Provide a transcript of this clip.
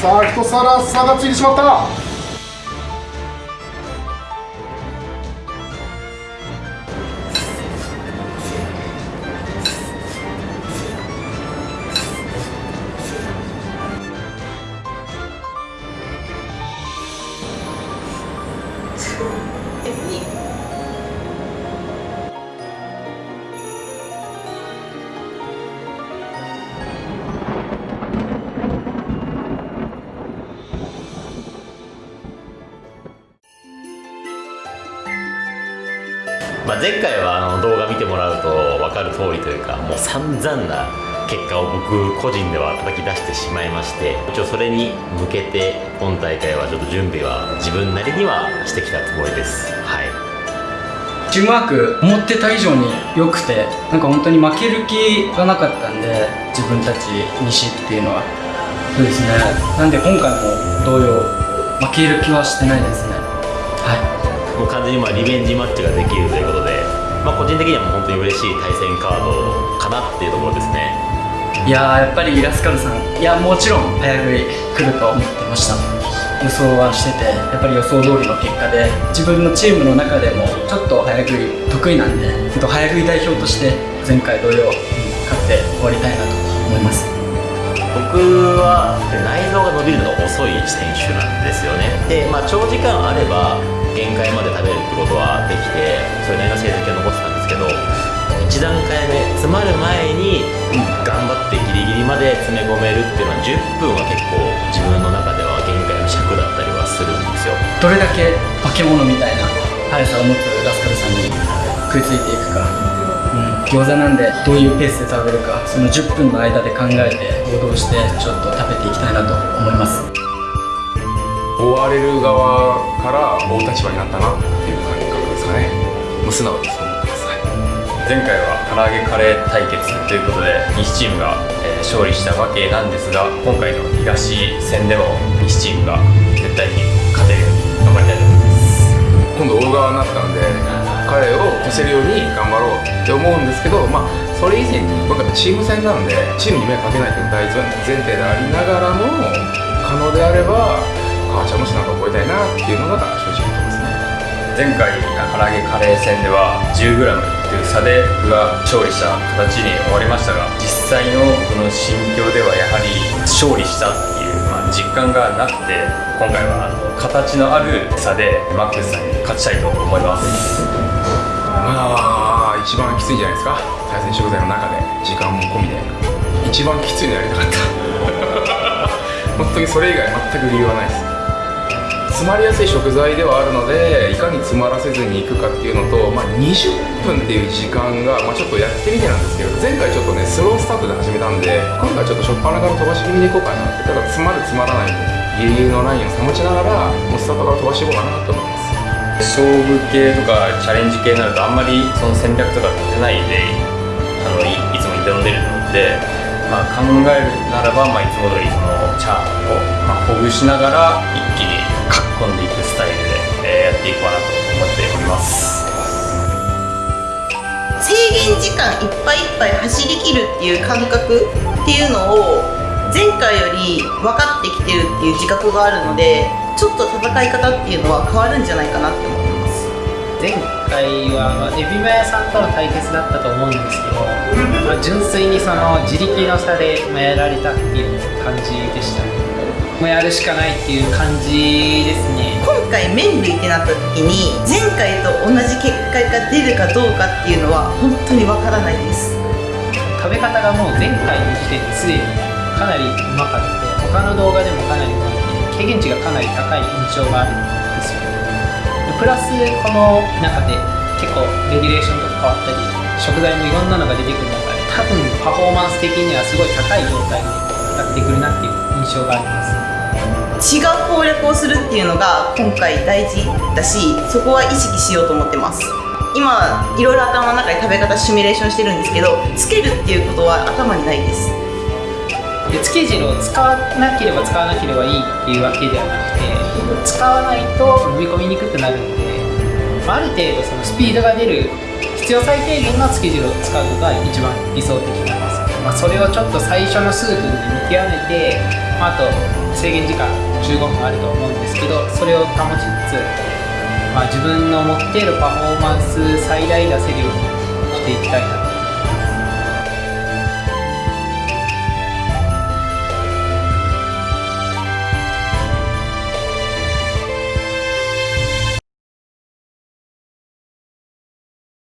さあ一皿差がついてしまった。えまあ、前回はあの動画見てもらうと分かる通りというかもう散々な結果を僕個人では叩き出してしまいまして一応それに向けて今大会はちょっと準備は自分なりにはしてきたつもりです。はい。チームワーク思ってた以上に良くてなんか本当に負ける気がなかったんで自分たち西っていうのは。そうですね。なんで今回も同様負ける気はしてないですね。はい。もう完全にまあリベンジマッチができるということで、まあ、個人的にはもう本当に嬉しい対戦カードかなっていうところですね。いややっぱりラスカルさんいやもちろん早食い来ると思ってました。予想はしててやっぱり予想通りの結果で自分のチームの中でもちょっと早食い得意なんで早食い代表として前回同様勝って終わりたいなと思います。僕は内臓が伸びるのが遅い選手なんですよね。で、まあ、長時間あれば限界まってことはできてそれなりの成績を残ってたんですけど1段階目詰まる前に頑張ってギリギリまで詰め込めるっていうのは10分は結構自分の中では限界の尺だったりはするんですよ。どれだけ化け物みたいな速さを持つラスカルさんに食いついていくか、うん、餃子なんでどういうペースで食べるかその10分の間で考えて行動してちょっと食べていきたいなと思います。追われる側から追う立場になったなっていう感覚ですかね。もう素直にそう思ってます、前回は唐揚げカレー対決ということで西チームが、えー勝利したわけなんですが今回の東戦でも西チームが絶対に勝てるように頑張りたいと思います。今度追う側になったんで彼を越せるように頑張ろうって思うんですけどまあそれ以前に僕はチーム戦なんでチームに迷惑かけないという大前提でありながらも可能であれば母ちゃんも背中を超えたいなっていうのが正直言ってますね。前回唐揚げカレー戦では 10g という差で僕が勝利した形に終わりましたが実際のこの心境ではやはり勝利したっていう、まあ、実感がなくて今回はあの形のある差でマックスさんに勝ちたいと思います。まあ一番きついんじゃないですか。対戦食材の中で時間も込みで。一番きついのやりたかった。本当にそれ以外全く理由はないです詰まりやすい食材ではあるのでいかに詰まらせずにいくかっていうのと、まあ、20分っていう時間が、まあ、ちょっとやってみてなんですけど前回ちょっとねスロースタートで始めたんで今回ちょっと初っ端から飛ばし気味でいこうかなってただ詰まる詰まらないギリギリのラインを保ちながらもうスタートから飛ばしていこうかなと思います。勝負系とかチャレンジ系になるとあんまりその戦略とか立てないであのいいつも挑んでるので、まあ、考えるならば、まあ、いつも通りそのチャーハンを、まあ、ほぐしながら一気にかっこんでいくスタイルで、えーやっていこうかなと思っております。制限時間いっぱいいっぱい走り切るっていう感覚っていうのを前回より分かってきてるっていう自覚があるのでちょっと戦い方っていうのは変わるんじゃないかなって思前回は、エビマヤさんとの対決だったと思うんですけど、まあ、純粋にその自力の差で、やられたっていう感じでした。もうやるしかないっていう感じですね。今回麺類ってなった時に前回と同じ結果が出るかどうかっていうのは本当に分からないです。食べ方がもう前回の時点ですでにかなりうまかった他の動画でもかなりうまくて経験値がかなり高い印象があるんですよプラスこの中で結構レギュレーションとか変わったり食材もいろんなのが出てくる中で多分パフォーマンス的にはすごい高い状態で戦ってくるなっていう印象があります。違う攻略をするっていうのが今回大事だしそこは意識しようと思ってます。今いろいろ頭の中で食べ方シミュレーションしてるんですけどつけるっていうことは頭にないです。でつけ汁を使わなければ使わなければいいっていうわけではなくて使わないと飲み込みにくくなるのでまあある程度そのスピードが出る必要最低限のつけ汁を使うのが一番理想的なんですまあ、それをちょっと最初の数分で見極めて、まあ、あと制限時間15分あると思うんですけどそれを保ちつつ、まあ、自分の持っているパフォーマンス最大出せるようにしていきたいな